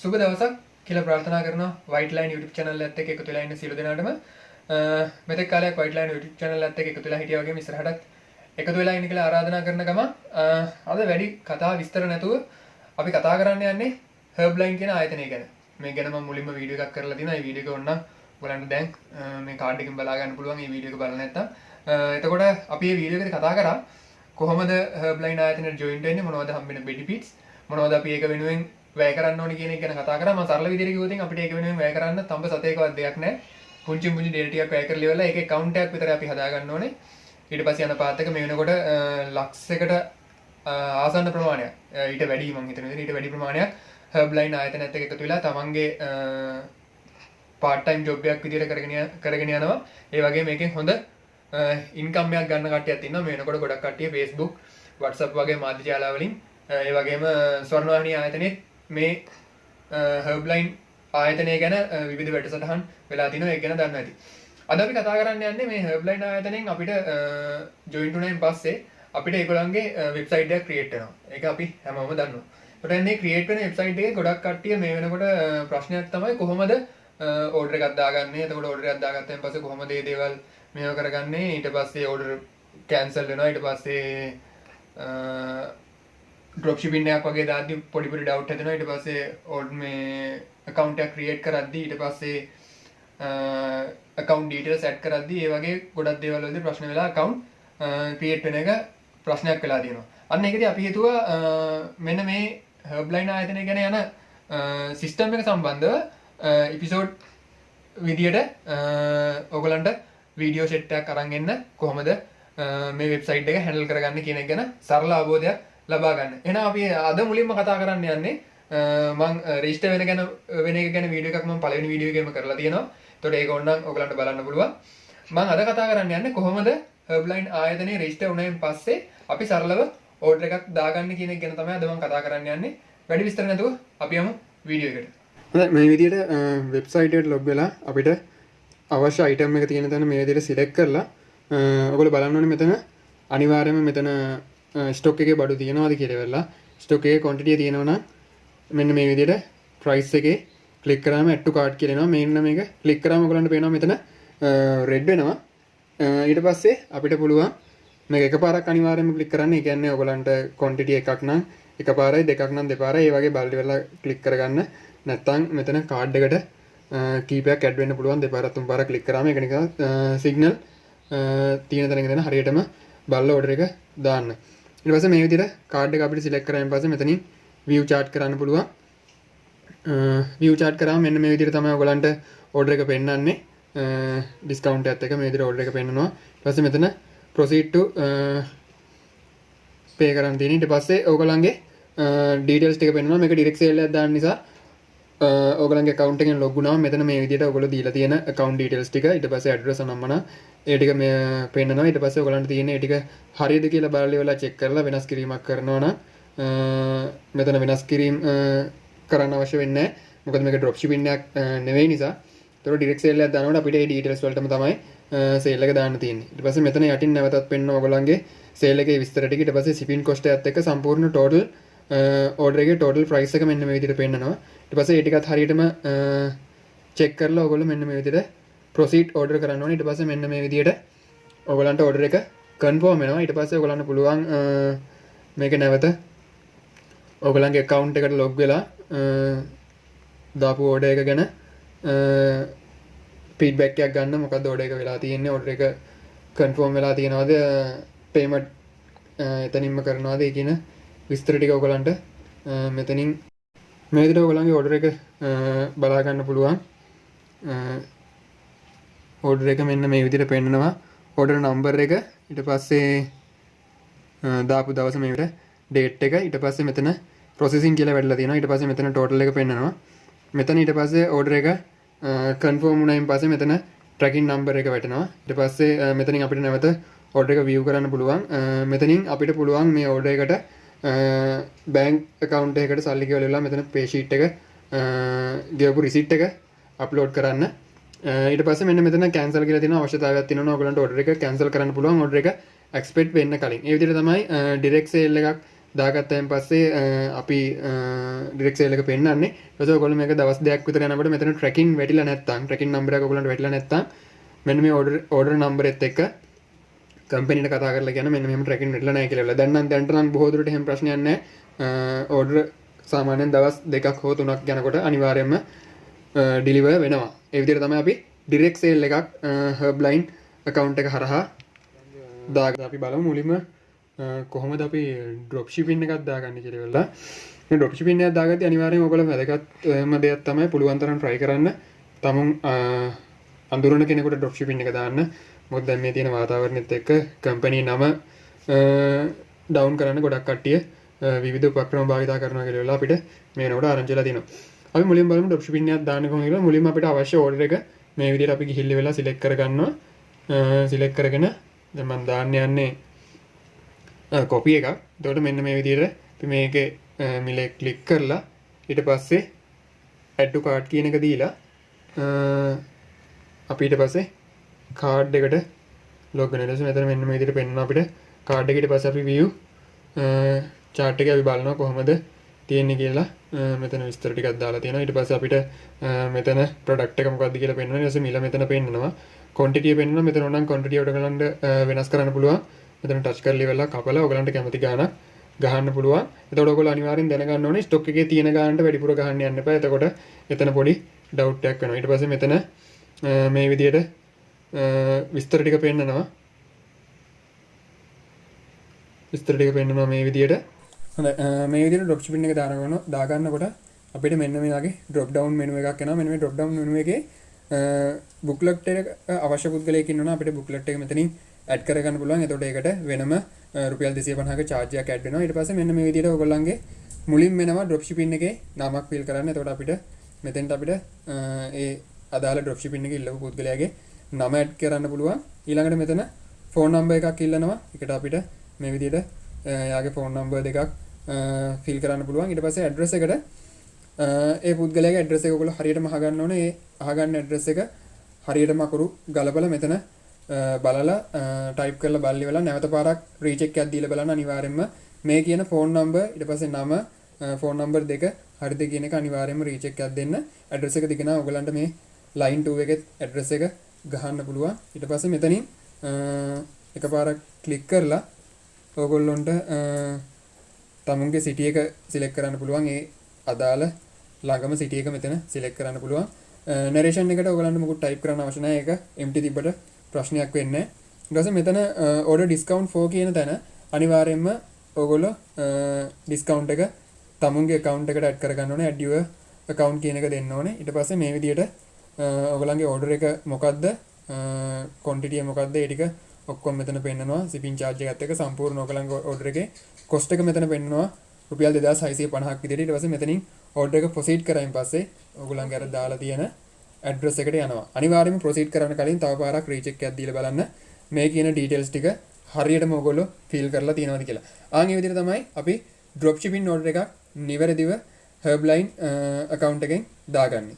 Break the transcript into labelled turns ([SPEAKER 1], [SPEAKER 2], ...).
[SPEAKER 1] සුබ දවසක් කියලා ප්‍රාර්ථනා කරනවා වයිට් ලයින් YouTube channel එකත් එක්ක එකතු වෙලා ඉන්න සියලු දෙනාටම මෙතෙක් කාලයක් වයිට් ලයින් YouTube channel එකත් එක්ක එකතු වෙලා හිටියා වගේම ඉස්සරහටත් එකතු වෙලා ඉන්න කියලා ආරාධනා කරන ගම අද වැඩි කතා විස්තර නැතුව අපි කතා කරන්න යන්නේ හර්බ්ලයින් කියන ආයතනය ගැන මේ ගැන මම මුලින්ම වීඩියෝ එකක් කරලා තියෙනවා. මේ වීඩියෝ එක ඕනනම් ඔයාලන්ට දැන් මේ කාඩ් එකෙන් බලා ගන්න පුළුවන් මේ වීඩියෝ එක බලලා නැත්තම්. එතකොට අපි මේ වීඩියෝ එකේදී කතා කරා කොහොමද හර්බ්ලයින් ආයතනයට ජොයින් වෙන්නේ මොනවද හම්බෙන බෙනිෆිට්ස් මොනවද අපි ඒක වෙනුවෙන් වැය කරන්න ඕනේ කියන එක ගැන කතා කරා. මම සරල විදිහට කිව්වොත් අපිට ඒක වෙනුවෙන් වැය කරන්න තඹ සතේකවත් දෙයක් නැහැ. පුංචි පුංචි ඩේටා ටිකක් වැය කරලා ඉවරලා ඒකේ account එකක් විතර අපි හදා ගන්න ඕනේ. ඊට පස්සේ යන පාත් එක මේ වෙනකොට ලක්ෂයකට ආසන්න ප්‍රමාණයක් ඊට වැඩි මං හිතන විදිහට ඊට වැඩි ප්‍රමාණයක් හර්බ්ලයින් ආයතනයත් එක්ක එකතු වෙලා තමන්ගේ පාර්ට් ටයිම් ජොබ් එකක් විදිහට කරගෙන කරගෙන යනවා. ඒ වගේ මේකෙන් හොඳ ඉන්කම් එකක් ගන්න කට්ටියක් ඉන්නවා. මේ වෙනකොට ගොඩක් කට්ටිය Facebook, WhatsApp වගේ මාධ්‍ය ජාලා වලින් ඒ වගේම ස්වර්ණවාහිනී ආයතනයේ මේ හර්බ්ලයින් ආයතනය ගැන විවිධ වැඩසටහන් වෙලා තිනවා ඒක ගැන දන්න ඇති. අද අපි කතා කරන්න යන්නේ මේ හර්බ්ලයින් ආයතනයෙන් අපිට ජොයින් වුණායින් පස්සේ අපිට ඒගොල්ලන්ගේ වෙබ්සයිට් එකක් ක්‍රියේට් වෙනවා. ඒක අපි හැමෝම දන්නවා. ඒකට මේ ක්‍රියේට් වෙන වෙබ්සයිට් එකේ ගොඩක් කට්ටිය මේ වෙනකොට ප්‍රශ්නයක් තමයි කොහොමද ඕඩර් එකක් දාගන්නේ. එතකොට ඕඩර් එකක් දාගත්තයින් පස්සේ කොහොමද මේ දේවල් මේව කරගන්නේ? ඊට පස්සේ ඕඩර් කැන්සල් වෙනවා. ඊට පස්සේ ඩ්‍රොප් ශිපින් එකක් වගේ දාද්දි පොඩි පොඩි ඩවුට් හැදෙනවා. ඊට පස්සේ ඕඩ් මේ account එකක් create කරද්දි ඊට පස්සේ account details set කරද්දි ඒ වගේ ගොඩක් දේවල් වලදී ප්‍රශ්න වෙලා account create වෙන එක ප්‍රශ්නයක් වෙලා තියෙනවා. අන්න ඒකදී අපි හිතුවා මෙන්න මේ හර්බ්ලයින් ආයතනය ගැන යන සිස්ටම් එක සම්බන්ධව එපිසෝඩ් විදියට ඔගලන්ට වීඩියෝ සෙට් එකක් අරන් එන්න කොහොමද මේ වෙබ්සයිට් එක හැන්ඩල් කරගන්න කියන එක ගැන සරල අවබෝධයක් ලබා ගන්න. එහෙනම් අපි අද මුලින්ම කතා කරන්න යන්නේ මං රෙජිස්ටර් වෙන ගැන වෙන එක ගැන වීඩියෝ එකක් මම පළවෙනි වීඩියෝ එකේම කරලා තියෙනවා. ඒතකොට ඒක ඕනනම් ඔයගලන්ට බලන්න පුළුවන්. මම අද කතා කරන්න යන්නේ කොහොමද හර්බ්ලයින් ආයතනයේ රෙජිස්ටර් වුණායින් පස්සේ අපි සරලව ඕඩර් එකක් දාගන්න කියන එක ගැන තමයි අද මම කතා කරන්න යන්නේ. වැඩි විස්තර නැතුව අපි යමු වීඩියෝ එකට.
[SPEAKER 2] හොඳයි මේ විදිහට වෙබ්සයිට් එකට ලොග් වෙලා අපිට අවශ්‍ය අයිටම් එක තියෙන තැන මේ විදිහට සිලෙක්ට් කරලා ඔයගොල්ලෝ බලන්න ඕනේ මෙතන අනිවාර්යයෙන්ම මෙතන ස්ටොක් එකේ බඩු තියෙනවද කියලා වෙලා ස්ටොක් එකේ quantity තියෙනවා නම් මෙන්න මේ විදිහට price එකේ ක්ලික් කරාම add to cart කියලා එනවා මෙන්න මේක ක්ලික් කරාම ඔයගලන්ට පේනවා මෙතන රෙඩ් වෙනවා ඊට පස්සේ අපිට පුළුවන් මේක එකපාරක් අනිවාර්යයෙන්ම ක්ලික් කරන්න. ඒ කියන්නේ ඔයගලන්ට quantity එකක් නම් එකපාරයි දෙකක් නම් දෙපාරයි ඒ වගේ බලලි වෙලා ක්ලික් කරගන්න. නැත්නම් මෙතන කාඩ් එකට කීපයක් ඇඩ් වෙන්න පුළුවන් දෙපාරක් තුන් පාරක් ක්ලික් කරාම ඒක නිකන් සිග්නල් තියෙන තැනක දෙන හරියටම බලලා ඕඩර් එක දාන්න. ඊට පස්සේ මේ විදිහට කාඩ් එක අපිට සිලෙක්ට් කරායින් පස්සේ මෙතනින් view chart කරන්න පුළුවන්. view chart කරාම මෙන්න මේ විදිහට තමයි ඔයගලන්ට ඕඩර් එක පෙන්වන්නේ. ඩිස්කවුන්ට් එකත් එක්ක මේ විදිහට ඕඩර් එක පෙන්වනවා. ඊට පස්සේ මෙතන proceed to pay කරන්න තියෙන. ඊට පස්සේ ඔයගලන්ගේ ඩීටේල්ස් ටික පෙන්වනවා. මේක ඩිරෙක්ට් සේල් එකක් දාන්න නිසා ඔගලන්ගේ account එකෙන් log වුණාම මෙතන මේ විදිහට ඔයගොල්ලෝ දීලා තියෙන account details ටික. ඊට පස්සේ address නම්මන ඒ ටික මේ පෙන්නනවා. ඊට පස්සේ ඔයගලන්ට තියෙන ඒ ටික හරියද කියලා බලලා ඉවරලා check කරලා වෙනස් කිරීමක් කරනවා නම් මෙතන වෙනස් කිරීම කරන්න අවශ්‍ය වෙන්නේ නැහැ. මොකද මේක drop shipping එකක් නෙවෙයි නිසා. ඒතකොට direct sale එකක් දානකොට අපිට මේ details වලටම තමයි sale එක දාන්න තියෙන්නේ. ඊට පස්සේ මෙතන යටින් නැවතත් පෙන්නන ඔයගලන්ගේ sale එකේ විස්තර ටික. ඊට පස්සේ shipping cost එකත් එක්ක සම්පූර්ණ total ඕඩර් එකේ total price එක මෙන්න මේ විදිහට පෙන්නනවා. ඊට පස්සේ ඒ ටිකත් හරියටම චෙක් කරලා ඔයගොල්ලෝ මෙන්න මේ විදිහට proceed order කරන්න ඕනේ. ඊට පස්සේ මෙන්න මේ විදිහට ඔයගලන්ට order එක confirm වෙනවා. ඊට පස්සේ ඔයගලන්ට පුළුවන් මේක නැවත ඔයගලන්ගේ account එකට log වෙලා දාපු order එක ගැන feedback එකක් ගන්න. මොකද්ද order එක වෙලා තියෙන්නේ? order එක confirm වෙලා තියෙනවද? payment එතනින්ම කරනවද ඒ කියන විස්තර ටික ඔයගලන්ට මෙතනින් මේ විදිහට ඔයගලන්ගේ ඕඩර් එක බලා ගන්න පුළුවන්. ඕඩර් එක මෙන්න මේ විදිහට පෙන්නනවා. ඕඩර් නම්බර් එක ඊට පස්සේ දාපු දවස මේ විදිහට ඩේට් එක ඊට පස්සේ මෙතන ප්‍රොසෙසින් කියලා වැටලා තියෙනවා. ඊට පස්සේ මෙතන ටෝටල් එක පෙන්නනවා. මෙතන ඊට පස්සේ ඕඩර් එක කන්ෆර්ම් වුණායින් පස්සේ මෙතන ට්‍රැකින් නම්බර් එක වැටෙනවා. ඊට පස්සේ මෙතනින් අපිට නැවත ඕඩර් එක view කරන්න පුළුවන්. මෙතනින් අපිට පුළුවන් මේ ඕඩර් එකට බෑන්ක් account එකකට සල්ලි ගෙවලා ඉවරලා මෙතන pay sheet එක ගෙවපු receipt එක අප්ලෝඩ් කරන්න. ඊට පස්සේ මෙන්න මෙතන cancel කියලා තියෙන අවශ්‍යතාවයක් තියෙනවා ඔයගලන්ට order එක cancel කරන්න පුළුවන් order එක expect වෙන්න කලින්. ඒ විදිහට තමයි direct sale එකක් දාගත්තයෙන් පස්සේ අ, අපි ඩිරෙක්සේලක පෙන්න්නේ ස ගොල මේ දවස් දෙයක් විතර යනකට මෙතන ට්‍රකින් වැටිල නැත්තන් ට්‍රකින් නම්බර ගලට වැටල නැත්ත මෙන්න මේ ඕඩර් ඕඩර් නම්බරෙත් එක්ක කම්පනිට කතා කරලා ගැන මෙන්න මෙහෙම ට්‍රකින් වැටලා නැහැ කියලා. දැන් නම් දැන්ට නම් බොහෝ දුරට එහෙම ප්‍රශ්නයක් නැහැ. ඕඩර් සාමාන්‍යයෙන් දවස් දෙකක් හෝ තුනක් යනකොට අනිවාර්යයෙන්ම ඩිලිවර් වෙනවා. ඒ විදිහට තමයි අපි ඩිරෙක්ට් සේල් එකක් හර්බ්ලයින් account එක හරහා දාගන්න අපි බලමු මුලින්ම අ, කොහොමද අපි ඩ්‍රොප් ෂිපින් එකක් දාගන්නේ කියලා වෙලා. මේ ඩ්‍රොප් ෂිපින් එකක් දාගත්තී අනිවාර්යයෙන් ඔයගොල්ලෝ වැදගත්ම දෙයක් තමයි පුළුවන් තරම් try කරන්න තමුන් අ, අඳුරන කෙනෙකුට ඩ්‍රොප් ෂිපින් එක දාන්න. මොකද දැන් මේ තියෙන වාතාවරණෙත් එක්ක කම්පැනි නම ඩවුන් කරන්න ගොඩක් කට්ටිය අ, විවිධ උපක්‍රම භාවිතා කරනවා කියලා වෙලා අපිට මේ වෙනකොට ආරංචි වෙලා තියෙනවා. අපි මුලින්ම බලමු ඩ්‍රොප් ෂිපින් එකක් දාන්න කොහොමද කියලා. මුලින්ම අපිට අවශ්‍ය ඕඩර් එක මේ විදිහට අපි ගිහිල්ලා වෙලා සිලෙක්ට් කරගන්නවා. සිලෙක්ට් කරගෙන දැන් මම දාන්න යන්නේ කොපි එකක් තොට මෙන්න මේ විදියට අපි මේක මිල කලික් කරලා ඊට පස්සේ ඇඩ්ඩු කාඩ් කියන එක දීලා අපිට පස්සේ කාඩ් එකට ලොගන ලෙස මෙතන මෙන්න මේ විදිහට පෙන්වනවා අපිට. කාඩ් එකට පස්සේ අපි view chart එක අපි බලනවා කොහොමද තියෙන්නේ කියලා. අ, මෙතන විස්තර ටිකක් දාලා තියෙනවා. ඊට පස්සේ අපිට අ, මෙතන ප්‍රොඩක්ට් එක මොකක්ද කියලා පෙන්වනවා. ඊට පස්සේ මිල මෙතන පෙන්වනවා quantity පෙන්වනවා. මෙතන ඕනම් quantity එකට ගලන්න අ, වෙනස් කරන්න පුළුවන්. මෙතන ටච් කරලා ඉවරලා කපලා ඔයගලන්ට කැමති ගාණක් ගහන්න පුළුවන්. එතකොට ඔයගොල්ලෝ අනිවාර්යෙන් දැනගන්න ඕනේ ස්ටොක් එකේ තියෙන ගාණට වැඩිපුර ගහන්න යන්න එපා. එතකොට එතන පොඩි ඩවුට් එකක් වෙනවා. ඊට පස්සේ මෙතන අ, මේ විදියට අ, විස්තර ටික පෙන්නනවා විස්තර ටික පෙන්නනවා මේ විදියට හොඳයි අ, මේ විදියට ඩ්‍රොප් ෂිපින් එක දානකොට දාගන්නකොට අපිට මෙන්න මේ වගේ ඩ්‍රොප් ඩවුන් මෙනු එකක් එනවා මෙන්න මේ ඩ්‍රොප් ඩවුන් මෙනු එකේ බුක්ලට් එක අවශ්‍ය පුද්ගලයෙක් ඉන්නවා අපිට බුක්ලට් එක මෙතනින් ඇඩ් කරගන්න පුළුවන් එතකොට ඒකට වෙනම අ, රුපියල් 250ක charge එකක් ඇඩ් වෙනවා ඊට පස්සේ මෙන්න මේ විදියට ඔයගොල්ලන්ගේ මුලින් වෙනවා ඩ්‍රොප් ෂිපින් එකේ නමක් ෆිල් කරන්න එතකොට අපිට මෙතෙන්ට අපිට අ, ඒ අදාළ ඩ්‍රොප් ෂිපින් එකේ ඉල්ලපු පුද්ගලයාගේ නම ඇඩ් කරන්න පුළුවන්. ඊළඟට මෙතන ෆෝන් නම්බර් එකක් ඉල්ලනවා. ඒකට අපිට මේ විදියට අ, එයාගේ ෆෝන් නම්බර් දෙකක් ෆිල් කරන්න පුළුවන්. ඊට පස්සේ ඇඩ්‍රස් එකට අ, ඒ පුද්ගලයාගේ ඇඩ්‍රස් එක ඔයගොල්ලෝ හරියටම අහගන්න ඕනේ. ඒ අහගන්න ඇඩ්‍රස් එක හරියටම අකුරු ගලපලා මෙතන අ, බලලා ටයිප් කරලා බලලි වෙලා නැවත පාරක් රීචෙක් එකක් දීලා බලන්න අනිවාර්යයෙන්ම මේ කියන ෆෝන් නම්බර් ඊට පස්සේ නම ෆෝන් නම්බර් දෙක හරිද කියන එක අනිවාර්යයෙන්ම රීචෙක් එකක් දෙන්න. ඇඩ්‍රස් එක දිගන ඔයගලන්ට මේ ලයින් 2 එකේ ඇඩ්‍රස් එක ගහන්න පුළුවන්. ඊට පස්සේ මෙතනින් අ, එකපාරක් ක්ලික් කරලා ඕගොල්ලොන්ට තමුන්ගේ සිටිය එක සිලෙක් කරන්න පුළුවන්. ඒ අදාළ ළඟම සිටිය එක මෙතන සිලෙක් කරන්න පුළුවන්. නරේෂන් එකට ඔයගලන්ට මොකුත් ටයිප් කරන්න අවශ්‍ය නැහැ. ඒක empty තිබ්බට ප්‍රශ්නයක් වෙන්නේ නැහැ. ඊට පස්සේ මෙතන order discount for කියන තැන අනිවාර්යයෙන්ම ඔයගොල්ලෝ ඩිස්කවුන්ට් එක තමුන්ගේ account එකට add කරගන්න ඕනේ. add your account කියන එක දෙන්න ඕනේ. ඊට පස්සේ මේ විදිහට අ, ඔයගලන්ගේ order එක මොකද්ද? quantity එක මොකද්ද? ඒ ටික ඔක්කොම මෙතන පෙන්නනවා. shipping charge එකත් එක්ක සම්පූර්ණ ඔයගලන්ගේ order එකේ cost එක මෙතන පෙන්නනවා. රුපියල් 2650ක් විදිහට. ඊට පස්සේ මෙතනින් order එක proceed කරයින් පස්සේ ඔයගලන්ගේ අර දාලා තියෙන ඇඩ්‍රස් එකට යනවා. අනිවාර්යයෙන්ම ප්‍රොසීඩ් කරන්න කලින් තව පාරක් රීචෙක් එකක් දීලා බලන්න. මේ කියන ඩීටේල්ස් ටික හරියටම ඔයගොල්ලෝ ෆිල් කරලා තියෙනවද කියලා. ආන් ඒ විදිහට තමයි අපි ඩ්‍රොප් ෂිපින් ඕඩර් එකක් නිවැරදිව හර්බ්ලයින් account එකෙන් දාගන්නේ.